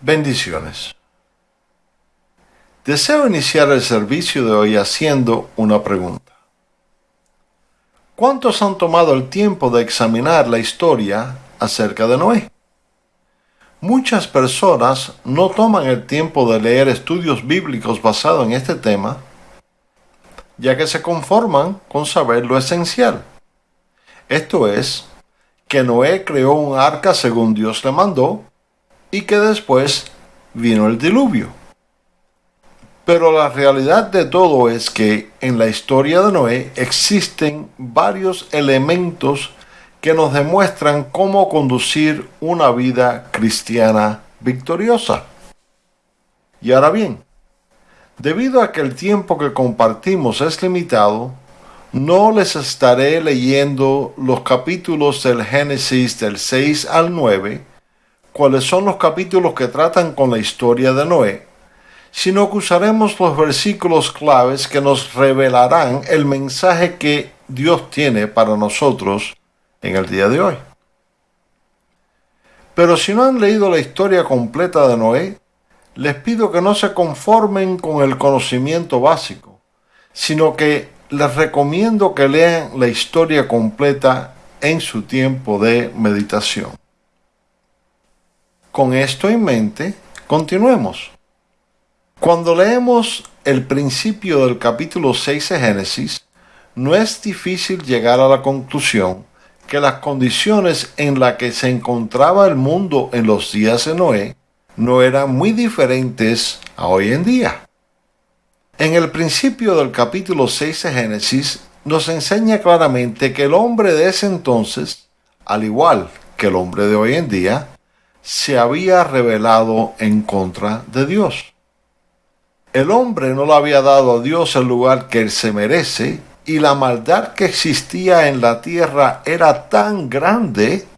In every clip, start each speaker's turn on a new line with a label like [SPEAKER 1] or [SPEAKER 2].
[SPEAKER 1] Bendiciones. Deseo iniciar el servicio de hoy haciendo una pregunta. ¿Cuántos han tomado el tiempo de examinar la historia acerca de Noé? Muchas personas no toman el tiempo de leer estudios bíblicos basados en este tema, ya que se conforman con saber lo esencial. Esto es, que Noé creó un arca según Dios le mandó, y que después vino el diluvio. Pero la realidad de todo es que en la historia de Noé existen varios elementos que nos demuestran cómo conducir una vida cristiana victoriosa. Y ahora bien, debido a que el tiempo que compartimos es limitado, no les estaré leyendo los capítulos del Génesis del 6 al 9, cuáles son los capítulos que tratan con la historia de Noé, sino que usaremos los versículos claves que nos revelarán el mensaje que Dios tiene para nosotros en el día de hoy. Pero si no han leído la historia completa de Noé, les pido que no se conformen con el conocimiento básico, sino que les recomiendo que lean la historia completa en su tiempo de meditación. Con esto en mente, continuemos. Cuando leemos el principio del capítulo 6 de Génesis, no es difícil llegar a la conclusión que las condiciones en las que se encontraba el mundo en los días de Noé no eran muy diferentes a hoy en día. En el principio del capítulo 6 de Génesis nos enseña claramente que el hombre de ese entonces, al igual que el hombre de hoy en día, se había rebelado en contra de Dios. El hombre no le había dado a Dios el lugar que él se merece y la maldad que existía en la tierra era tan grande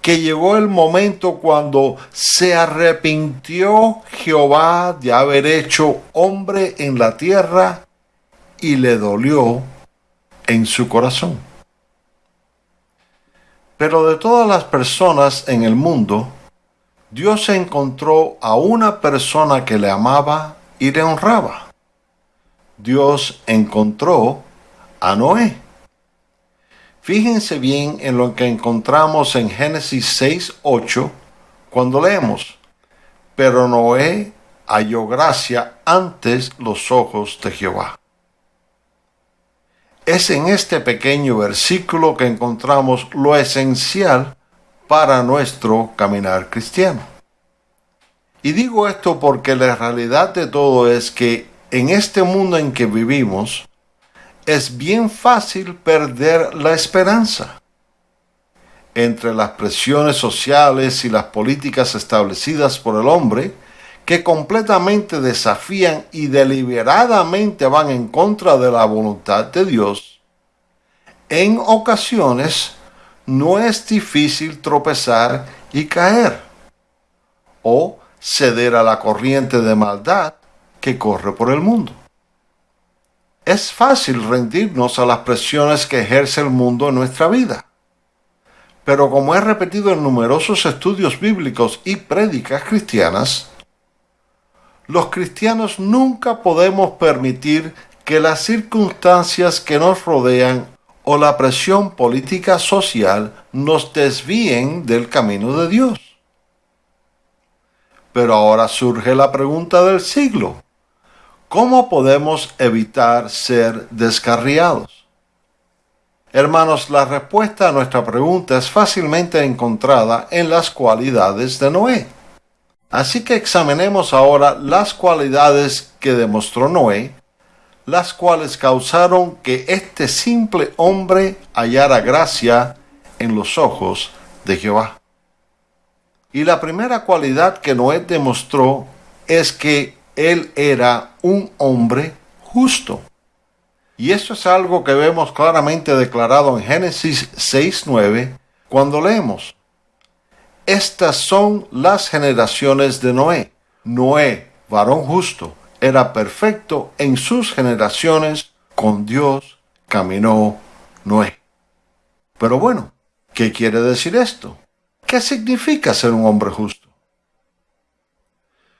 [SPEAKER 1] que llegó el momento cuando se arrepintió Jehová de haber hecho hombre en la tierra y le dolió en su corazón. Pero de todas las personas en el mundo, Dios encontró a una persona que le amaba y le honraba. Dios encontró a Noé. Fíjense bien en lo que encontramos en Génesis 6, 8, cuando leemos, pero Noé halló gracia antes los ojos de Jehová. Es en este pequeño versículo que encontramos lo esencial para nuestro caminar cristiano. Y digo esto porque la realidad de todo es que en este mundo en que vivimos, es bien fácil perder la esperanza. Entre las presiones sociales y las políticas establecidas por el hombre, que completamente desafían y deliberadamente van en contra de la voluntad de Dios, en ocasiones no es difícil tropezar y caer, o ceder a la corriente de maldad que corre por el mundo. Es fácil rendirnos a las presiones que ejerce el mundo en nuestra vida. Pero como he repetido en numerosos estudios bíblicos y prédicas cristianas, los cristianos nunca podemos permitir que las circunstancias que nos rodean o la presión política social nos desvíen del camino de Dios. Pero ahora surge la pregunta del siglo. ¿Cómo podemos evitar ser descarriados? Hermanos, la respuesta a nuestra pregunta es fácilmente encontrada en las cualidades de Noé. Así que examinemos ahora las cualidades que demostró Noé, las cuales causaron que este simple hombre hallara gracia en los ojos de Jehová. Y la primera cualidad que Noé demostró es que él era un hombre justo. Y esto es algo que vemos claramente declarado en Génesis 6.9 cuando leemos. Estas son las generaciones de Noé. Noé, varón justo, era perfecto en sus generaciones, con Dios caminó Noé. Pero bueno, ¿qué quiere decir esto? ¿Qué significa ser un hombre justo?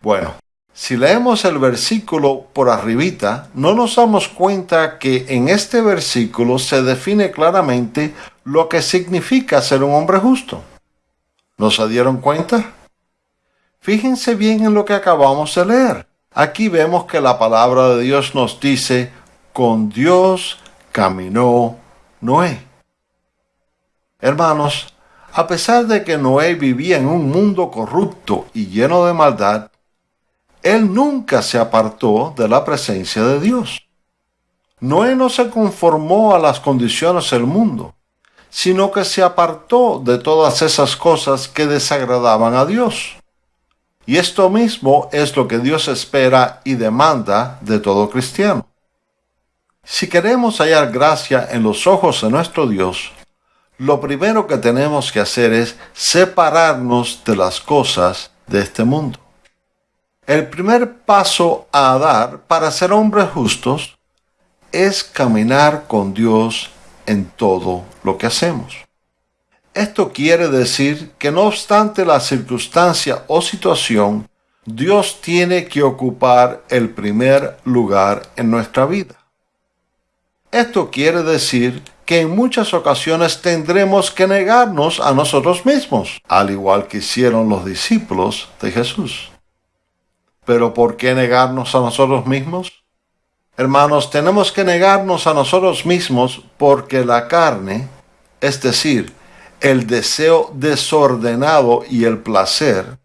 [SPEAKER 1] Bueno, si leemos el versículo por arribita, no nos damos cuenta que en este versículo se define claramente lo que significa ser un hombre justo. ¿No se dieron cuenta? Fíjense bien en lo que acabamos de leer. Aquí vemos que la palabra de Dios nos dice, con Dios caminó Noé. Hermanos, a pesar de que Noé vivía en un mundo corrupto y lleno de maldad, él nunca se apartó de la presencia de Dios. Noé no se conformó a las condiciones del mundo, sino que se apartó de todas esas cosas que desagradaban a Dios. Y esto mismo es lo que Dios espera y demanda de todo cristiano. Si queremos hallar gracia en los ojos de nuestro Dios, lo primero que tenemos que hacer es separarnos de las cosas de este mundo. El primer paso a dar para ser hombres justos es caminar con Dios en todo lo que hacemos. Esto quiere decir que no obstante la circunstancia o situación, Dios tiene que ocupar el primer lugar en nuestra vida. Esto quiere decir que en muchas ocasiones tendremos que negarnos a nosotros mismos, al igual que hicieron los discípulos de Jesús. Pero ¿por qué negarnos a nosotros mismos? Hermanos, tenemos que negarnos a nosotros mismos porque la carne, es decir, el deseo desordenado y el placer,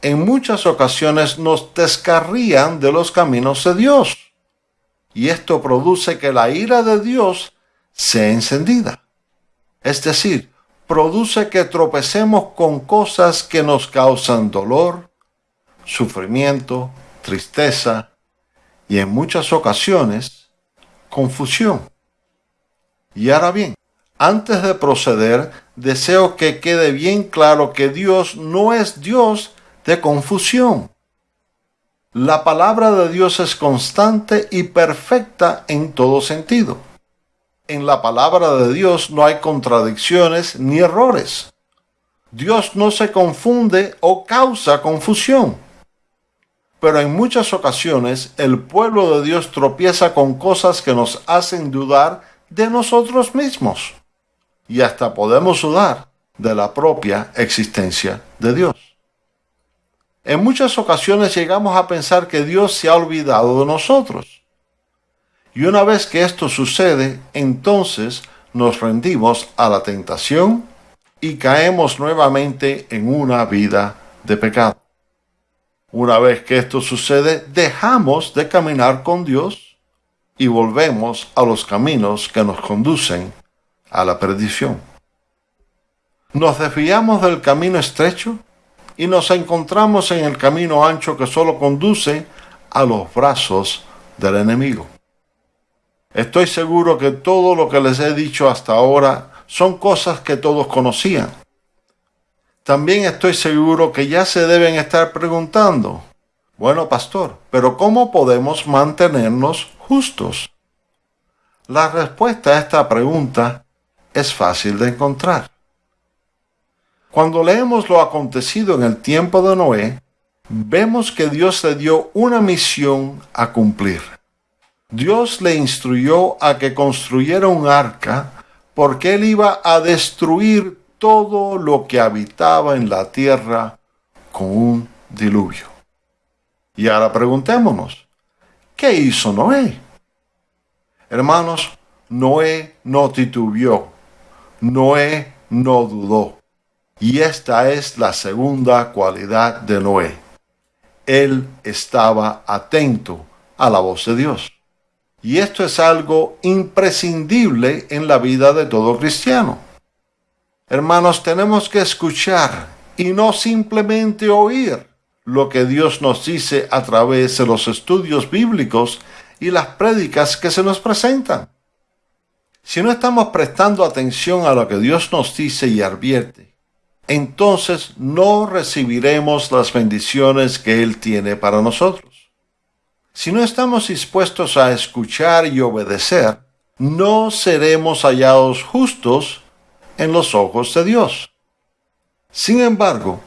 [SPEAKER 1] en muchas ocasiones nos descarrían de los caminos de Dios y esto produce que la ira de Dios sea encendida. Es decir, produce que tropecemos con cosas que nos causan dolor, sufrimiento, tristeza y en muchas ocasiones confusión. Y ahora bien, antes de proceder, deseo que quede bien claro que Dios no es Dios de confusión. La palabra de Dios es constante y perfecta en todo sentido. En la palabra de Dios no hay contradicciones ni errores. Dios no se confunde o causa confusión. Pero en muchas ocasiones el pueblo de Dios tropieza con cosas que nos hacen dudar de nosotros mismos. Y hasta podemos dudar de la propia existencia de Dios. En muchas ocasiones llegamos a pensar que Dios se ha olvidado de nosotros. Y una vez que esto sucede, entonces nos rendimos a la tentación y caemos nuevamente en una vida de pecado. Una vez que esto sucede, dejamos de caminar con Dios y volvemos a los caminos que nos conducen a la perdición. Nos desviamos del camino estrecho y nos encontramos en el camino ancho que solo conduce a los brazos del enemigo. Estoy seguro que todo lo que les he dicho hasta ahora son cosas que todos conocían. También estoy seguro que ya se deben estar preguntando, bueno, pastor, pero ¿cómo podemos mantenernos justos? La respuesta a esta pregunta es fácil de encontrar. Cuando leemos lo acontecido en el tiempo de Noé, vemos que Dios le dio una misión a cumplir. Dios le instruyó a que construyera un arca porque él iba a destruir todo lo que habitaba en la tierra con un diluvio. Y ahora preguntémonos, ¿qué hizo Noé? Hermanos, Noé no titubeó, Noé no dudó. Y esta es la segunda cualidad de Noé. Él estaba atento a la voz de Dios. Y esto es algo imprescindible en la vida de todo cristiano. Hermanos, tenemos que escuchar y no simplemente oír lo que Dios nos dice a través de los estudios bíblicos y las prédicas que se nos presentan. Si no estamos prestando atención a lo que Dios nos dice y advierte, entonces no recibiremos las bendiciones que Él tiene para nosotros. Si no estamos dispuestos a escuchar y obedecer, no seremos hallados justos en los ojos de Dios. Sin embargo,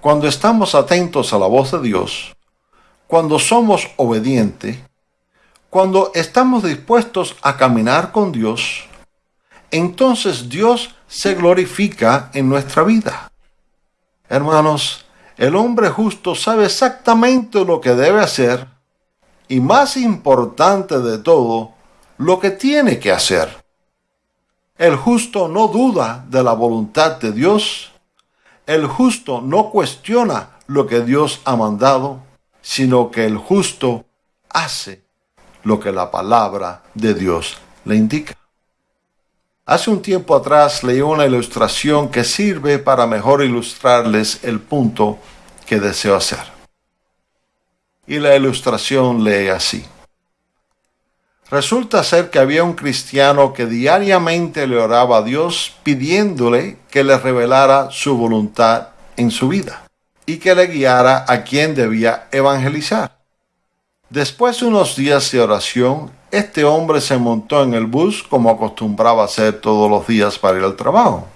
[SPEAKER 1] cuando estamos atentos a la voz de Dios, cuando somos obedientes, cuando estamos dispuestos a caminar con Dios, entonces Dios se glorifica en nuestra vida. Hermanos, el hombre justo sabe exactamente lo que debe hacer y más importante de todo, lo que tiene que hacer. El justo no duda de la voluntad de Dios. El justo no cuestiona lo que Dios ha mandado, sino que el justo hace lo que la palabra de Dios le indica. Hace un tiempo atrás leí una ilustración que sirve para mejor ilustrarles el punto que deseo hacer. Y la ilustración lee así. Resulta ser que había un cristiano que diariamente le oraba a Dios pidiéndole que le revelara su voluntad en su vida y que le guiara a quien debía evangelizar. Después de unos días de oración, este hombre se montó en el bus como acostumbraba hacer todos los días para ir al trabajo.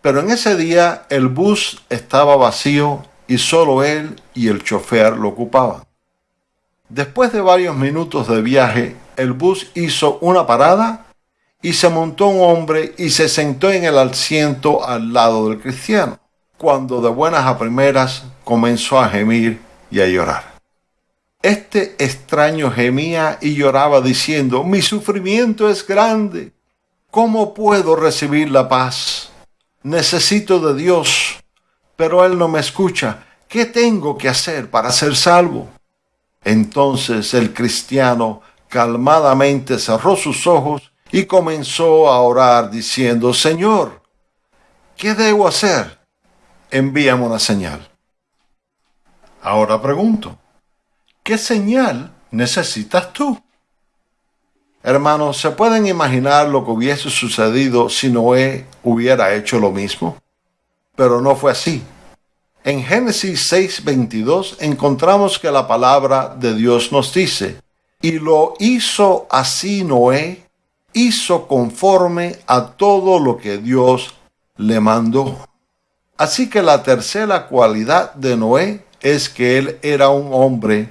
[SPEAKER 1] Pero en ese día el bus estaba vacío y solo él y el chofer lo ocupaban. Después de varios minutos de viaje, el bus hizo una parada y se montó un hombre y se sentó en el asiento al lado del cristiano, cuando de buenas a primeras comenzó a gemir y a llorar. Este extraño gemía y lloraba diciendo, mi sufrimiento es grande. ¿Cómo puedo recibir la paz? Necesito de Dios, pero Él no me escucha. ¿Qué tengo que hacer para ser salvo? Entonces el cristiano calmadamente cerró sus ojos y comenzó a orar diciendo, Señor, ¿qué debo hacer? Envíame una señal. Ahora pregunto, ¿qué señal necesitas tú? Hermanos, ¿se pueden imaginar lo que hubiese sucedido si Noé hubiera hecho lo mismo? Pero no fue así. En Génesis 6:22 encontramos que la palabra de Dios nos dice, y lo hizo así Noé, hizo conforme a todo lo que Dios le mandó. Así que la tercera cualidad de Noé es que él era un hombre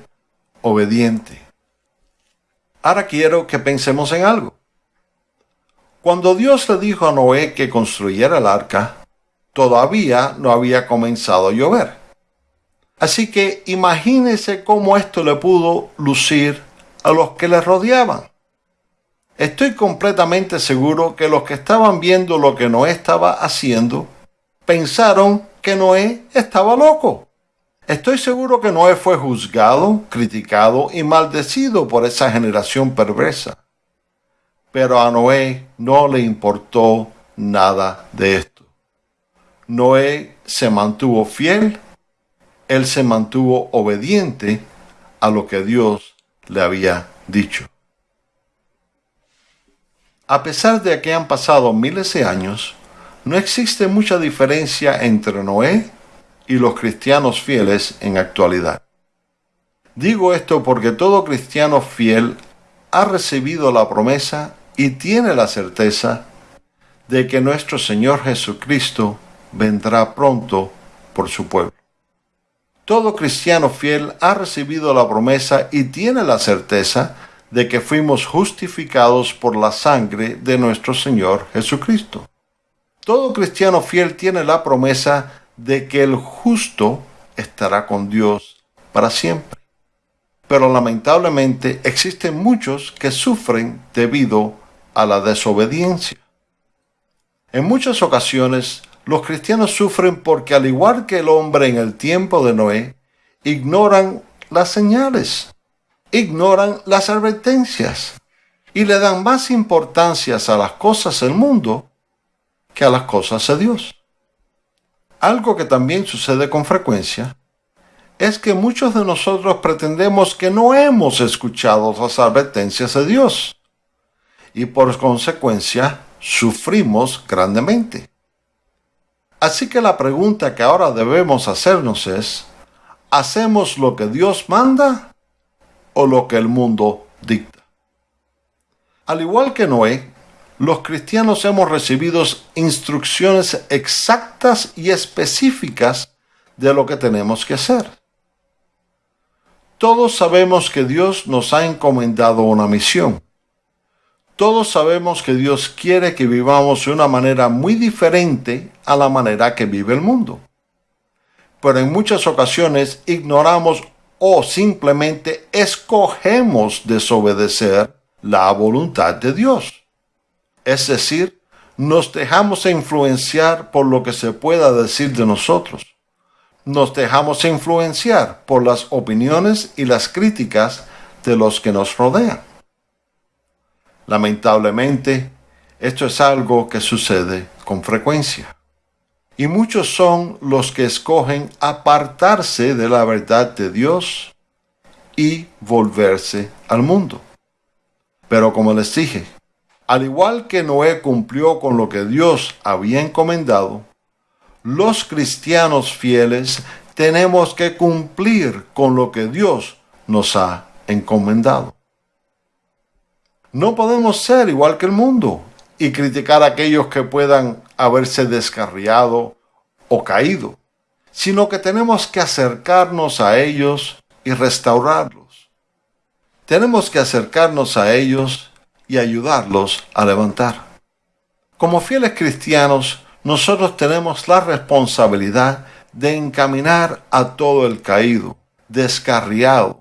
[SPEAKER 1] obediente. Ahora quiero que pensemos en algo. Cuando Dios le dijo a Noé que construyera el arca, todavía no había comenzado a llover. Así que imagínese cómo esto le pudo lucir a los que le rodeaban. Estoy completamente seguro que los que estaban viendo lo que Noé estaba haciendo pensaron que Noé estaba loco. Estoy seguro que Noé fue juzgado, criticado y maldecido por esa generación perversa. Pero a Noé no le importó nada de esto. Noé se mantuvo fiel, él se mantuvo obediente a lo que Dios le había dicho. A pesar de que han pasado miles de años, no existe mucha diferencia entre Noé y los cristianos fieles en actualidad. Digo esto porque todo cristiano fiel ha recibido la promesa y tiene la certeza de que nuestro Señor Jesucristo vendrá pronto por su pueblo. Todo cristiano fiel ha recibido la promesa y tiene la certeza de que fuimos justificados por la sangre de nuestro Señor Jesucristo. Todo cristiano fiel tiene la promesa de que el justo estará con Dios para siempre. Pero lamentablemente existen muchos que sufren debido a la desobediencia. En muchas ocasiones los cristianos sufren porque al igual que el hombre en el tiempo de Noé, ignoran las señales, ignoran las advertencias y le dan más importancia a las cosas del mundo que a las cosas de Dios. Algo que también sucede con frecuencia es que muchos de nosotros pretendemos que no hemos escuchado las advertencias de Dios y por consecuencia sufrimos grandemente. Así que la pregunta que ahora debemos hacernos es, ¿hacemos lo que Dios manda o lo que el mundo dicta? Al igual que Noé, los cristianos hemos recibido instrucciones exactas y específicas de lo que tenemos que hacer. Todos sabemos que Dios nos ha encomendado una misión. Todos sabemos que Dios quiere que vivamos de una manera muy diferente a la manera que vive el mundo. Pero en muchas ocasiones ignoramos o simplemente escogemos desobedecer la voluntad de Dios. Es decir, nos dejamos influenciar por lo que se pueda decir de nosotros nos dejamos influenciar por las opiniones y las críticas de los que nos rodean. Lamentablemente, esto es algo que sucede con frecuencia. Y muchos son los que escogen apartarse de la verdad de Dios y volverse al mundo. Pero como les dije, al igual que Noé cumplió con lo que Dios había encomendado, los cristianos fieles tenemos que cumplir con lo que Dios nos ha encomendado. No podemos ser igual que el mundo y criticar a aquellos que puedan haberse descarriado o caído, sino que tenemos que acercarnos a ellos y restaurarlos. Tenemos que acercarnos a ellos y ayudarlos a levantar. Como fieles cristianos, nosotros tenemos la responsabilidad de encaminar a todo el caído, descarriado,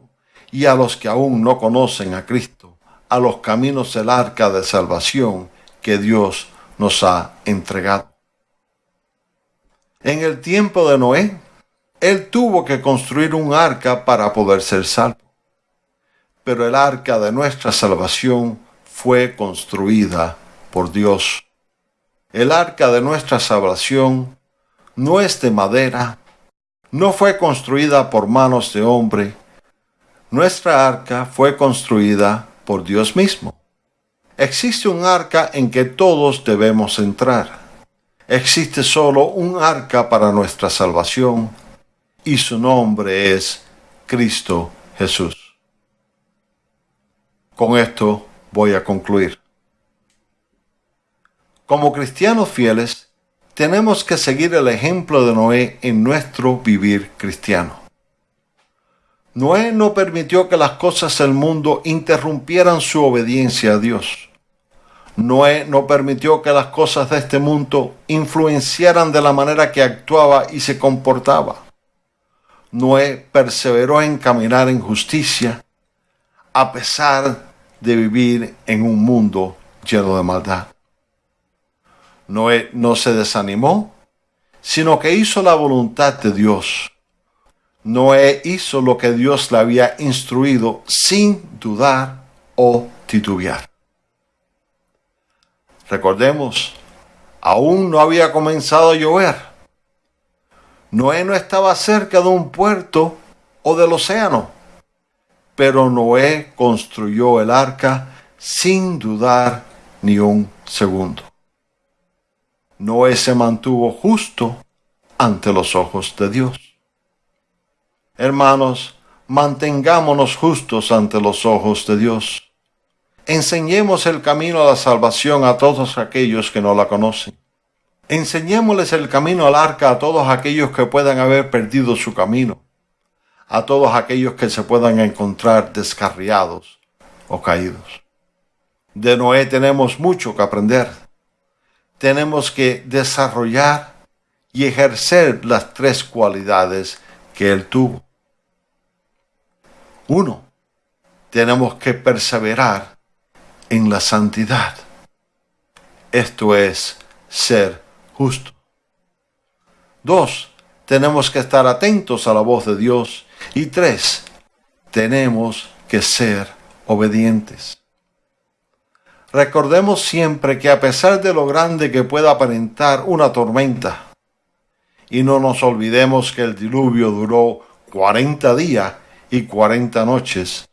[SPEAKER 1] y a los que aún no conocen a Cristo, a los caminos del arca de salvación que Dios nos ha entregado. En el tiempo de Noé, él tuvo que construir un arca para poder ser salvo. Pero el arca de nuestra salvación fue construida por Dios. El arca de nuestra salvación no es de madera, no fue construida por manos de hombre. Nuestra arca fue construida por Dios mismo. Existe un arca en que todos debemos entrar. Existe solo un arca para nuestra salvación y su nombre es Cristo Jesús. Con esto voy a concluir. Como cristianos fieles, tenemos que seguir el ejemplo de Noé en nuestro vivir cristiano. Noé no permitió que las cosas del mundo interrumpieran su obediencia a Dios. Noé no permitió que las cosas de este mundo influenciaran de la manera que actuaba y se comportaba. Noé perseveró en caminar en justicia a pesar de vivir en un mundo lleno de maldad. Noé no se desanimó, sino que hizo la voluntad de Dios. Noé hizo lo que Dios le había instruido sin dudar o titubear. Recordemos, aún no había comenzado a llover. Noé no estaba cerca de un puerto o del océano, pero Noé construyó el arca sin dudar ni un segundo. Noé se mantuvo justo ante los ojos de Dios. Hermanos, mantengámonos justos ante los ojos de Dios. Enseñemos el camino a la salvación a todos aquellos que no la conocen. Enseñémosles el camino al arca a todos aquellos que puedan haber perdido su camino, a todos aquellos que se puedan encontrar descarriados o caídos. De Noé tenemos mucho que aprender tenemos que desarrollar y ejercer las tres cualidades que Él tuvo. Uno, tenemos que perseverar en la santidad. Esto es ser justo. Dos, tenemos que estar atentos a la voz de Dios. Y tres, tenemos que ser obedientes. Recordemos siempre que a pesar de lo grande que pueda aparentar una tormenta, y no nos olvidemos que el diluvio duró 40 días y 40 noches,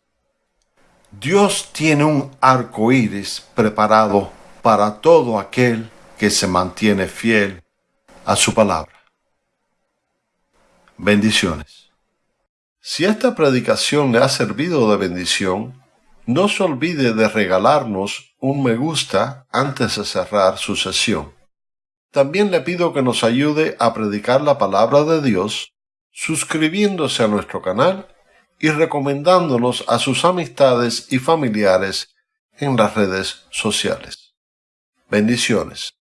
[SPEAKER 1] Dios tiene un arco iris preparado para todo aquel que se mantiene fiel a su palabra. Bendiciones. Si esta predicación le ha servido de bendición, no se olvide de regalarnos un me gusta antes de cerrar su sesión. También le pido que nos ayude a predicar la palabra de Dios suscribiéndose a nuestro canal y recomendándonos a sus amistades y familiares en las redes sociales. Bendiciones.